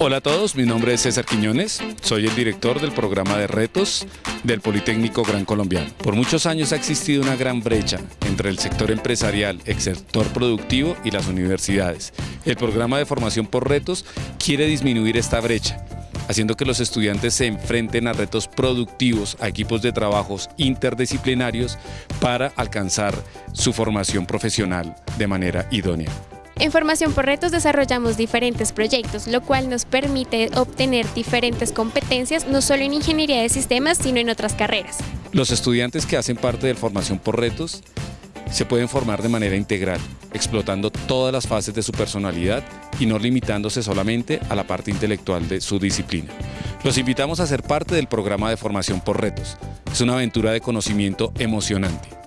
Hola a todos, mi nombre es César Quiñones, soy el director del programa de retos del Politécnico Gran Colombiano. Por muchos años ha existido una gran brecha entre el sector empresarial, el sector productivo y las universidades. El programa de formación por retos quiere disminuir esta brecha haciendo que los estudiantes se enfrenten a retos productivos, a equipos de trabajos interdisciplinarios para alcanzar su formación profesional de manera idónea. En Formación por Retos desarrollamos diferentes proyectos, lo cual nos permite obtener diferentes competencias no solo en ingeniería de sistemas, sino en otras carreras. Los estudiantes que hacen parte de Formación por Retos se pueden formar de manera integral, explotando todas las fases de su personalidad y no limitándose solamente a la parte intelectual de su disciplina. Los invitamos a ser parte del programa de Formación por Retos. Es una aventura de conocimiento emocionante